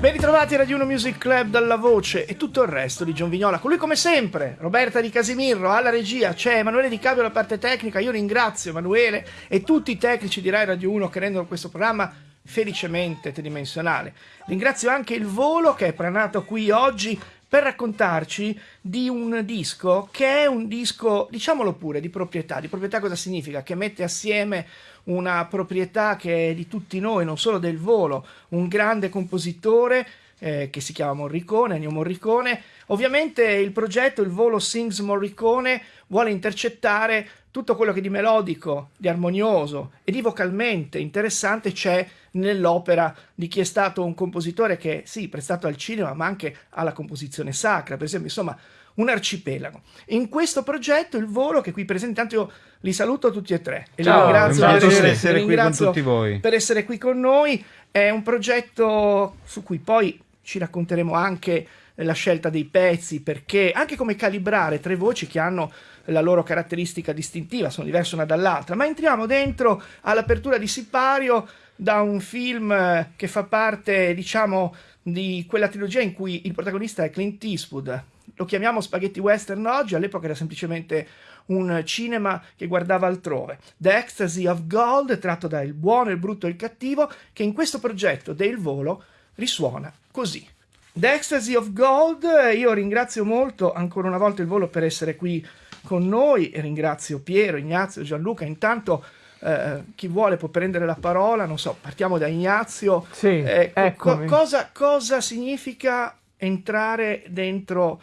Ben ritrovati Radio 1 Music Club dalla voce e tutto il resto di John Vignola. Con lui come sempre, Roberta Di Casimirro alla regia, c'è Emanuele Di Cabio alla parte tecnica. Io ringrazio Emanuele e tutti i tecnici di Rai Radio 1 che rendono questo programma felicemente tridimensionale. Ringrazio anche il volo che è pranato qui oggi per raccontarci di un disco che è un disco, diciamolo pure, di proprietà. Di proprietà cosa significa? Che mette assieme una proprietà che è di tutti noi, non solo del volo, un grande compositore eh, che si chiama Morricone, Ennio Morricone. Ovviamente il progetto, il volo Sings Morricone, vuole intercettare tutto quello che di melodico, di armonioso e di vocalmente interessante c'è nell'opera di chi è stato un compositore che sì, prestato al cinema, ma anche alla composizione sacra, per esempio, insomma, un arcipelago. In questo progetto il volo che qui presente, intanto io li saluto tutti e tre e Ciao, li ringrazio, per essere, essere qui con tutti voi. per essere qui con noi. È un progetto su cui poi ci racconteremo anche la scelta dei pezzi, perché anche come calibrare tre voci che hanno la loro caratteristica distintiva, sono diverse una dall'altra, ma entriamo dentro all'apertura di Sipario da un film che fa parte, diciamo, di quella trilogia in cui il protagonista è Clint Eastwood, lo chiamiamo spaghetti western oggi, all'epoca era semplicemente un cinema che guardava altrove. The Ecstasy of Gold, tratto da Il buono, il brutto e il cattivo, che in questo progetto del volo risuona così. The Ecstasy of Gold, io ringrazio molto ancora una volta il volo per essere qui con noi e ringrazio Piero, Ignazio, Gianluca. Intanto eh, chi vuole può prendere la parola, non so, partiamo da Ignazio. Sì, eh, co- cosa, cosa significa entrare dentro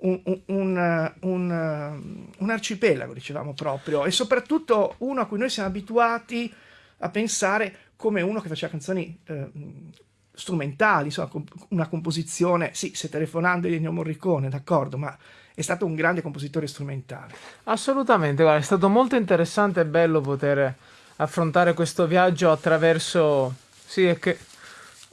un, un, un, un, arcipelago, dicevamo proprio, e soprattutto uno a cui noi siamo abituati a pensare come uno che faceva canzoni eh, strumentali, insomma, una composizione, sì, se telefonando di Ennio Morricone, d'accordo, ma è stato un grande compositore strumentale. Assolutamente, guarda, è stato molto interessante e bello poter affrontare questo viaggio attraverso... Sì, è che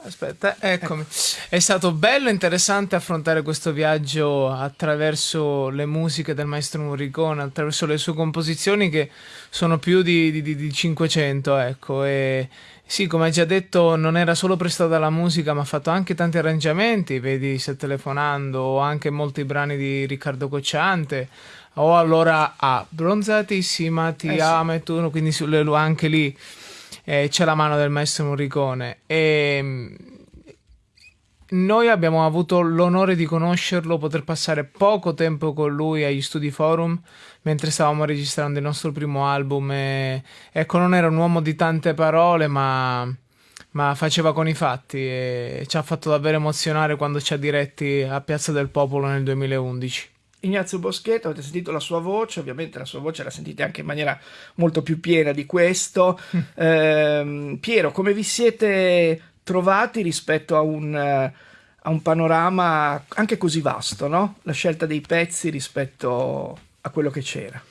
Aspetta, eccomi. È stato bello e interessante affrontare questo viaggio attraverso le musiche del maestro Morricone, attraverso le sue composizioni che sono più di, di, di 500, ecco. E sì, come hai già detto, non era solo prestata la musica, ma ha fatto anche tanti arrangiamenti, vedi, se telefonando, o anche molti brani di Riccardo Cocciante, o allora a Bronzatissima, ti eh amo e tu, quindi anche lì eh, c'è la mano del maestro Morricone e mm, noi abbiamo avuto l'onore di conoscerlo, poter passare poco tempo con lui agli studi forum mentre stavamo registrando il nostro primo album e, ecco non era un uomo di tante parole ma, ma faceva con i fatti e ci ha fatto davvero emozionare quando ci ha diretti a Piazza del Popolo nel 2011. Ignazio Boschetto, avete sentito la sua voce, ovviamente la sua voce la sentite anche in maniera molto più piena di questo. eh, Piero, come vi siete trovati rispetto a un, a un, panorama anche così vasto, no? La scelta dei pezzi rispetto a quello che c'era.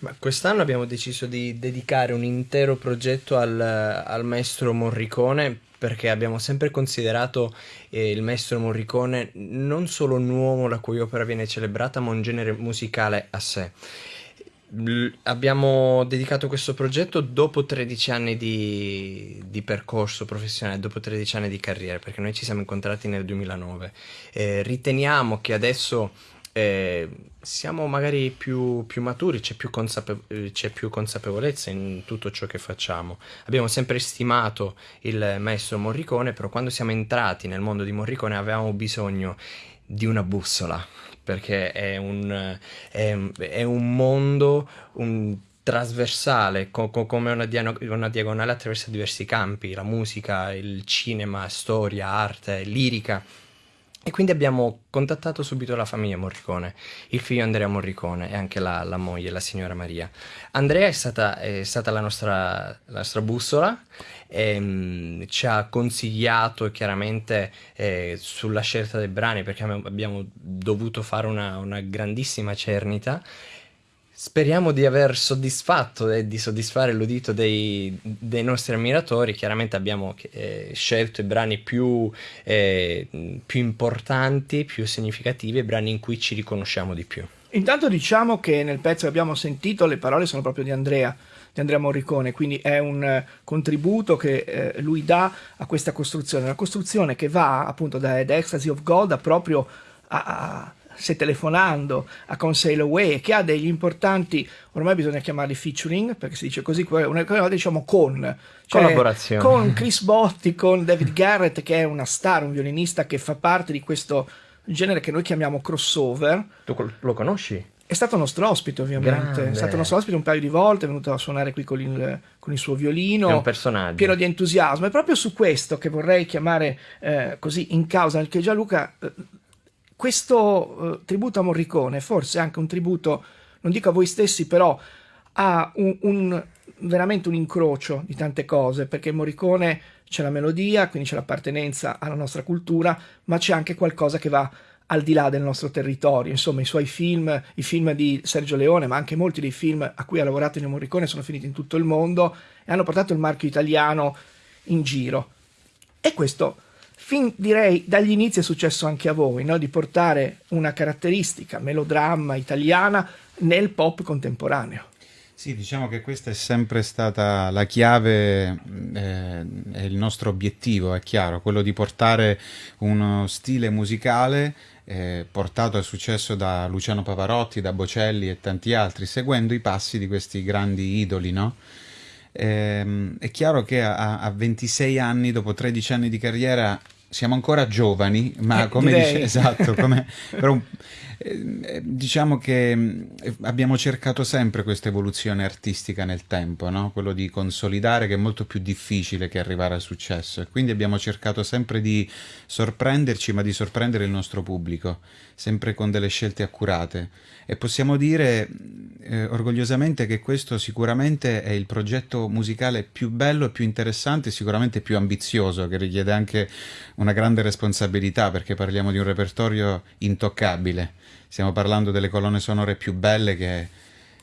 Ma quest'anno abbiamo deciso di dedicare un intero progetto al, al maestro Morricone perché abbiamo sempre considerato eh, il maestro Morricone non solo un uomo la cui opera viene celebrata, ma un genere musicale a sé. L- abbiamo dedicato questo progetto dopo 13 anni di, di, percorso professionale, dopo 13 anni di carriera, perché noi ci siamo incontrati nel 2009. Eh, riteniamo che adesso eh, siamo magari più, più maturi, c'è più, consape- c'è più, consapevolezza in tutto ciò che facciamo. Abbiamo sempre stimato il maestro Morricone, però quando siamo entrati nel mondo di Morricone avevamo bisogno di una bussola, perché è un, è, è un mondo un, trasversale, co- co- come una, dia- una diagonale attraverso diversi campi, la musica, il cinema, storia, arte, lirica e quindi abbiamo contattato subito la famiglia Morricone, il figlio Andrea Morricone e anche la, la moglie, la signora Maria. Andrea è stata, è stata la, nostra, la, nostra, bussola, e, um, ci ha consigliato chiaramente eh, sulla scelta dei brani perché abbiamo dovuto fare una, una grandissima cernita Speriamo di aver soddisfatto e di soddisfare l'udito dei, dei nostri ammiratori. Chiaramente abbiamo eh, scelto i brani più, eh, più importanti, più significativi, i brani in cui ci riconosciamo di più. Intanto diciamo che nel pezzo che abbiamo sentito le parole sono proprio di Andrea, di Andrea Morricone, quindi è un eh, contributo che eh, lui dà a questa costruzione, una costruzione che va appunto da The Ecstasy of God a proprio a, a se telefonando a Conseil Away che ha degli importanti, ormai bisogna chiamarli featuring perché si dice così, una cosa diciamo con cioè, collaborazione con Chris Botti, con David Garrett che è una star, un violinista che fa parte di questo genere che noi chiamiamo crossover. Tu lo conosci? È stato nostro ospite, ovviamente. Grande. È stato nostro ospite un paio di volte, è venuto a suonare qui con il, con il suo violino. È un personaggio. Pieno di entusiasmo. È proprio su questo che vorrei chiamare eh, così in causa, perché Gianluca, eh, questo eh, tributo a Morricone, forse anche un tributo, non dico a voi stessi, però a un, un, veramente un incrocio di tante cose, perché Morricone c'è la melodia, quindi c'è l'appartenenza alla nostra cultura, ma c'è anche qualcosa che va al di là del nostro territorio. Insomma, i suoi film, i film di Sergio Leone, ma anche molti dei film a cui ha lavorato Ennio Morricone sono finiti in tutto il mondo e hanno portato il marchio italiano in giro. E questo, fin direi dagli inizi è successo anche a voi, no? di portare una caratteristica melodramma italiana nel pop contemporaneo. Sì, diciamo che questa è sempre stata la chiave eh, il nostro obiettivo, è chiaro, quello di portare uno stile musicale eh, portato al successo da Luciano Pavarotti, da Bocelli e tanti altri, seguendo i passi di questi grandi idoli, no? Eh, è chiaro che a, a 26 anni, dopo 13 anni di carriera, siamo ancora giovani, ma Eh, come direi. dice, esatto, come, però eh, diciamo che eh, abbiamo cercato sempre questa evoluzione artistica nel tempo, no? quello di consolidare che è molto più difficile che arrivare al successo e quindi abbiamo cercato sempre di sorprenderci, ma di sorprendere il nostro pubblico, sempre con delle scelte accurate e possiamo dire eh, orgogliosamente che questo sicuramente è il progetto musicale più bello e più interessante, sicuramente più ambizioso, che richiede anche una grande responsabilità perché parliamo di un repertorio intoccabile. Stiamo parlando delle colonne sonore più belle che,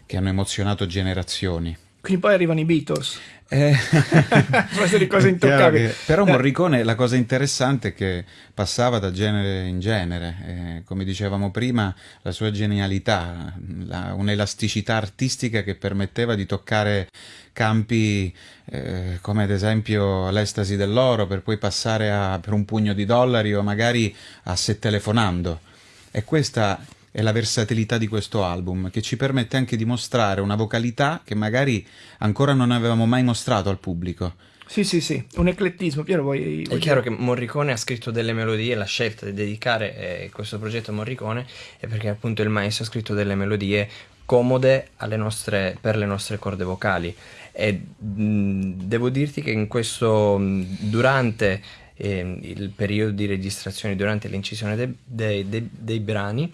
che hanno emozionato generazioni. Quindi poi arrivano i Beatles. Eh, di cose intoccabili. che- però Eh. Morricone la cosa interessante è che passava da genere in genere, eh, come dicevamo prima, la sua genialità, la- un'elasticità artistica che permetteva di toccare campi eh, come ad esempio l'estasi dell'oro per poi passare a, per un pugno di dollari o magari a se telefonando. E questa è la versatilità di questo album, che ci permette anche di mostrare una vocalità che magari ancora non avevamo mai mostrato al pubblico. Sì, sì, sì, un eclettismo. Piero, vuoi... È vuoi chiaro dire? che Morricone ha scritto delle melodie, la scelta di dedicare eh, questo progetto a Morricone è perché appunto il maestro ha scritto delle melodie comode alle nostre- per le nostre corde vocali e mh, devo dirti che in questo, mh, durante ehm, il periodo di registrazione, durante l'incisione de- dei- dei- dei brani,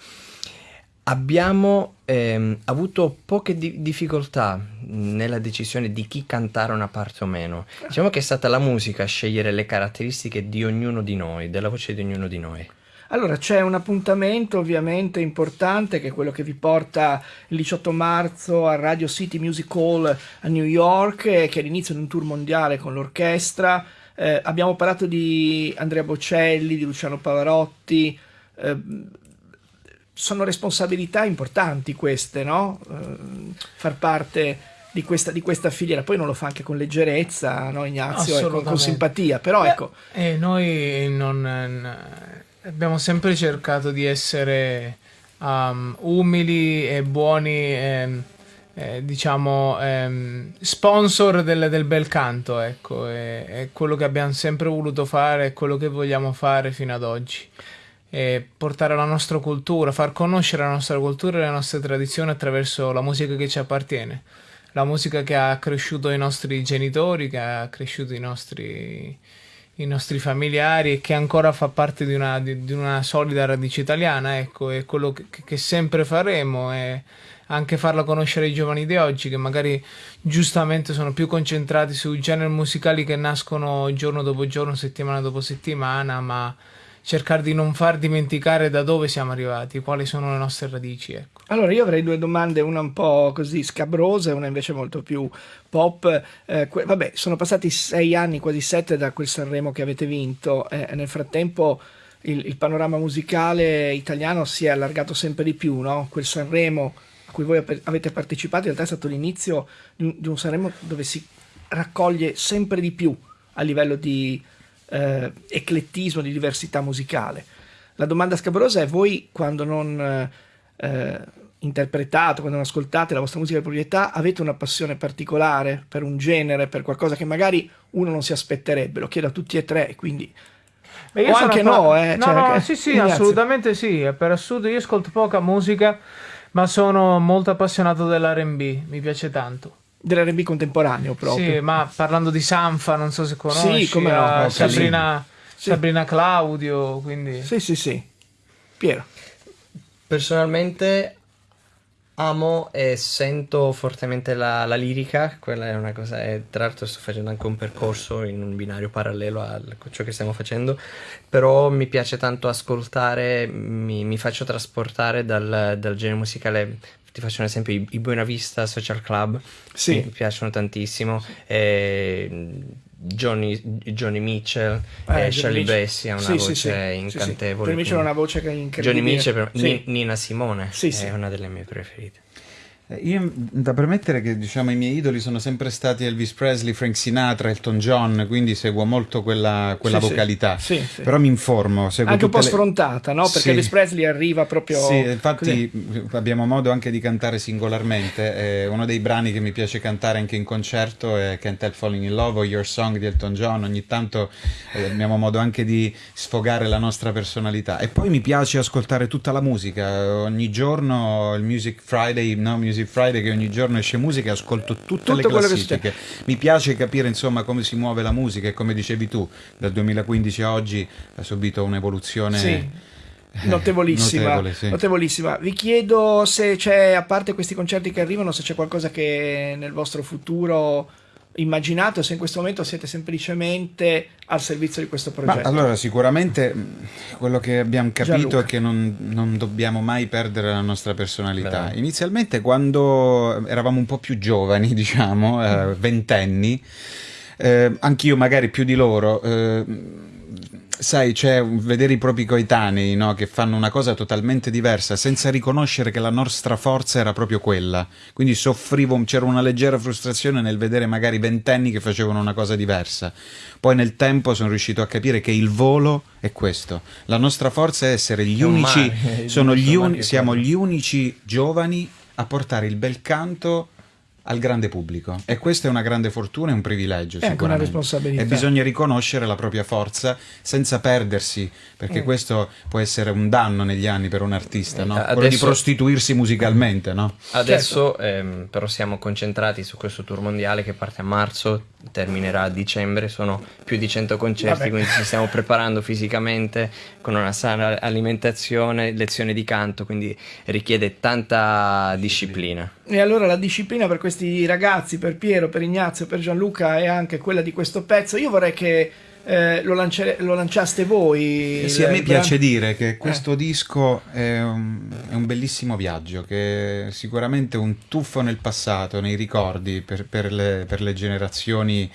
abbiamo ehm, avuto poche di- difficoltà nella decisione di chi cantare una parte o meno. Diciamo che è stata la musica a scegliere le caratteristiche di ognuno di noi, della voce di ognuno di noi. Allora, c'è un appuntamento ovviamente importante che è quello che vi porta il 18 marzo al Radio City Music Hall a New York, eh, che è l'inizio di un tour mondiale con l'orchestra. Eh, abbiamo parlato di Andrea Bocelli, di Luciano Pavarotti. eh, sono responsabilità importanti queste, no? Eh, far parte di questa, di questa filiera. Poi non lo fa anche con leggerezza, no, Ignazio? E con, simpatia. Però Beh, ecco, E noi non, n- abbiamo sempre cercato di essere um, umili e buoni, ehm, eh, diciamo, ehm, sponsor del, del bel canto, ecco, è quello che abbiamo sempre voluto fare, è quello che vogliamo fare fino ad oggi. E portare la nostra cultura, far conoscere la nostra cultura e le nostre tradizioni attraverso la musica che ci appartiene. La musica che ha cresciuto i nostri genitori, che ha cresciuto i nostri, i nostri familiari e che ancora fa parte di una, di, di una solida radice italiana, ecco, è quello che, che sempre faremo e anche farla conoscere ai giovani di oggi che magari giustamente sono più concentrati su generi musicali che nascono giorno dopo giorno, settimana dopo settimana, ma cercare di non far dimenticare da dove siamo arrivati, quali sono le nostre radici, ecco. Allora, io avrei due domande, una un po' così scabrosa e una invece molto più pop. Eh, vabbè, sono passati sei anni, quasi sette, da quel Sanremo che avete vinto. Eh, nel frattempo il, il panorama musicale italiano si è allargato sempre di più, no? Quel Sanremo a cui voi avete partecipato, in realtà è stato l'inizio di un Sanremo dove si raccoglie sempre di più a livello di eh, eclettismo, di diversità musicale. La domanda scabrosa è voi quando non eh, interpretate, quando non ascoltate la vostra musica di proprietà, avete una passione particolare per un genere, per qualcosa che magari uno non si aspetterebbe, lo chiedo a tutti e tre, quindi... Beh, o anche no, eh, no, cioè, no, sì, sì, grazie. assolutamente sì. Per assurdo io ascolto poca musica, ma sono molto appassionato dell'R&B, mi piace tanto dell'R&B contemporaneo proprio. Sì, ma parlando di Sanfa, non so se conosci, sì, come no, Sabrina, sì. Sabrina Claudio, quindi... Sì, sì, sì. Piero. Personalmente amo e sento fortemente la, la, lirica, quella è una cosa, e tra l'altro sto facendo anche un percorso in un binario parallelo a ciò che stiamo facendo, però mi piace tanto ascoltare, mi, mi faccio trasportare dal, dal genere musicale ti faccio un esempio, i, i Buena Vista Social Club sì. mi piacciono tantissimo. E Johnny, Johnny Mitchell eh, e Charlie Bessie ha una sì, voce sì, incantevole. Per Mitchell ha una voce che è incredibile. Johnny Mitchell, per, Nina Simone è una delle mie preferite. Eh, io da premettere che diciamo, i miei idoli sono sempre stati Elvis Presley, Frank Sinatra, Elton John, quindi seguo molto quella, quella sì, vocalità. Sì, sì, Però mi informo. Anche un po' le... sfrontata, no? Perché Elvis Presley arriva proprio. Sì, infatti così. abbiamo modo anche di cantare singolarmente. Eh, uno dei brani che mi piace cantare anche in concerto è Can't Help Falling in Love o Your Song di Elton John. Ogni tanto eh, abbiamo modo anche di sfogare la nostra personalità. E poi mi piace ascoltare tutta la musica. Ogni giorno il Music Friday, no? Music Music Friday che ogni giorno esce musica e ascolto tutte Tutto le classifiche. Mi piace capire insomma come si muove la musica e come dicevi tu, dal 2015 a oggi ha subito un'evoluzione. Sì. Eh, notevolissima, Notevole, sì. notevolissima. Vi chiedo se c'è, a parte questi concerti che arrivano, se c'è qualcosa che nel vostro futuro immaginato se in questo momento siete semplicemente al servizio di questo progetto? Ma allora, sicuramente quello che abbiamo capito Gianluca. è che non, non, dobbiamo mai perdere la nostra personalità. Beh. Inizialmente, quando eravamo un po' più giovani, diciamo, eh, ventenni, eh, anch'io magari più di loro. Eh, sai, c'è vedere i propri coetanei no? che fanno una cosa totalmente diversa senza riconoscere che la nostra forza era proprio quella. Quindi soffrivo, c'era una leggera frustrazione nel vedere magari ventenni che facevano una cosa diversa. Poi nel tempo sono riuscito a capire che il volo è questo. La nostra forza è essere gli è unici, gli uni, siamo gli unici giovani a portare il bel canto al grande pubblico e questa è una grande fortuna e un privilegio è anche una responsabilità e bisogna riconoscere la propria forza senza perdersi perché mm. questo può essere un danno negli anni per un artista no? adesso, quello di prostituirsi musicalmente no? adesso certo. ehm, però siamo concentrati su questo tour mondiale che parte a marzo terminerà a dicembre sono più di 100 concerti Vabbè. quindi ci stiamo preparando fisicamente con una sana alimentazione lezioni di canto quindi richiede tanta disciplina e allora la disciplina per questi ragazzi, per Piero, per Ignazio, per Gianluca è anche quella di questo pezzo. Io vorrei che eh, lo, lo, lanciaste voi. Eh sì, a me piace dire che questo eh. disco è un, è un, bellissimo viaggio, che è sicuramente un tuffo nel passato, nei ricordi per, per, le, per le, generazioni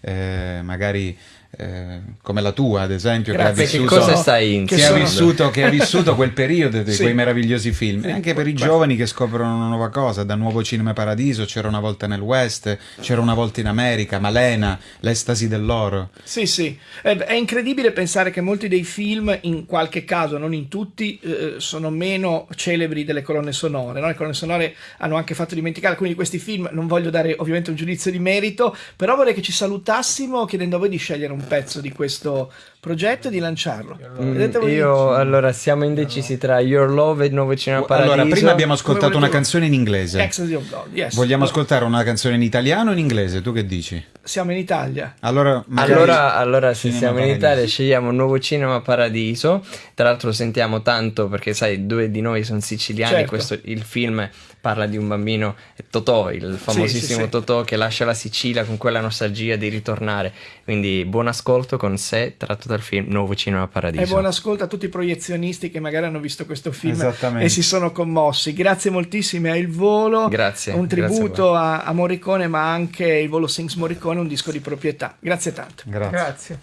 eh, magari eh, come la tua, ad esempio, Grazie, che ha vissuto, che cosa stai che ha vissuto, che ha vissuto quel periodo di sì. quei meravigliosi film. E anche per i giovani che scoprono una nuova cosa, da Nuovo Cinema Paradiso, c'era una volta nel West, c'era una volta in America, Malena, l'estasi dell'oro. Sì, sì, è incredibile pensare che molti dei film, in qualche caso, non in tutti, eh, sono meno celebri delle colonne sonore. No? Le colonne sonore hanno anche fatto dimenticare, quindi questi film, non voglio dare ovviamente un giudizio di merito, però vorrei che ci salutassimo chiedendo a voi di scegliere un un pezzo di questo progetto di lanciarlo. Mm, io allora siamo indecisi tra Your Love e Nuovo Cinema Paradiso. Allora, prima abbiamo ascoltato una canzone in inglese. Ecstasy of God, yes. Vogliamo ascoltare una canzone in italiano o in inglese? Tu che dici? Siamo in Italia. Allora, allora, allora se siamo Paradiso. in Italia scegliamo Nuovo Cinema Paradiso. Tra l'altro lo sentiamo tanto perché sai, due di noi sono siciliani, certo. questo, il film parla di un bambino Totò, il famosissimo sì, sì, Totò che lascia la Sicilia con quella nostalgia di ritornare. Quindi buon ascolto con sé tratto dal film Nuovo Cinema Paradiso. E buon ascolto a tutti i proiezionisti che magari hanno visto questo film e si sono commossi. Grazie moltissime a Il Volo, grazie, un tributo a, a, Morricone ma anche Il Volo Sings Morricone, un disco di proprietà. Grazie tanto. Grazie. grazie.